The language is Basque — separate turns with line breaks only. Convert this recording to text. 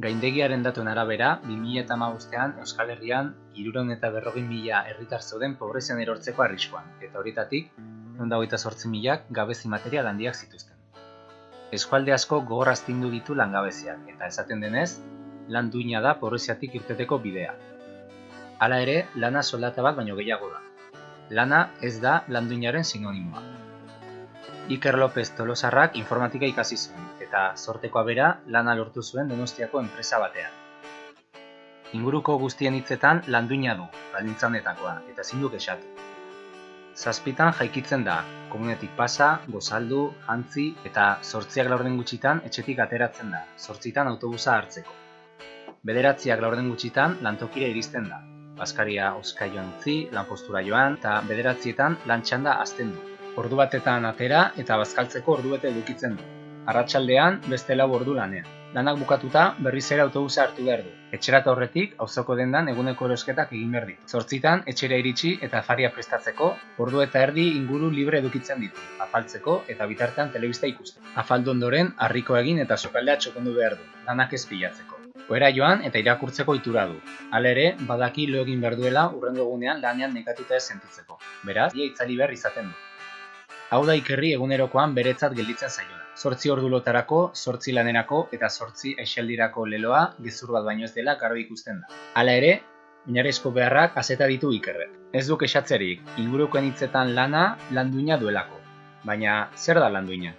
Gaindegiaren datuen arabera, 2008an Euskal Herrian iruron eta berrogin mila herritar zeuden pobrezian erortzeko arriskoan, eta horietatik, nonda hogeita sortzi milak gabezi material handiak zituzten. Eskualde asko gogoraztindu ditu langabeziak, eta esaten denez, lan duina da pobreziatik irteteko bidea. Hala ere, lana soldata bat baino gehiago da. Lana ez da landuinaren sinonimoa. Iker López Tolosarrak informatika ikasi zuen, eta sortekoa bera lana lortu zuen Donostiako enpresa batean. Inguruko guztien hitzetan landuina du, baldintzanetakoa, eta ezin du kexatu. Zazpitan jaikitzen da, komunetik pasa, gozaldu, jantzi eta sortziak laurden gutxitan etxetik ateratzen da, sortzitan autobusa hartzeko. Bederatziak laurden gutxitan lantokira iristen da, Baskaria oskaioan utzi, lanpostura joan, eta bederatzietan lantxanda azten du. Ordu batetan atera eta bazkaltzeko ordu bete edukitzen du. Arratsaldean beste lau ordu lanean. Lanak bukatuta berriz ere autobusa hartu behar du. Etxerata horretik auzoko dendan eguneko erosketak egin behar ditu. Zortzitan etxera iritsi eta faria prestatzeko ordu eta erdi inguru libre edukitzen ditu. Afaltzeko eta bitartean telebista ikusten. Afaldu ondoren harriko egin eta sokaldea txokondu behar du. Lanak ez pilatzeko. Oera joan eta irakurtzeko itura du. Hala badaki lo egin behar duela urrengo egunean lanean nekatuta ez sentitzeko. Beraz, ia itzali behar izaten du. Hau da ikerri egunerokoan beretzat gelditzen zaiona. Zortzi ordu lotarako, zortzi lanerako eta zortzi aixaldirako leloa gezur bat baino ez dela garbi ikusten da. Hala ere, oinarrizko beharrak azeta ditu ikerrek. Ez duk esatzerik, ingurukoen hitzetan lana landuina duelako. Baina, zer da landuina?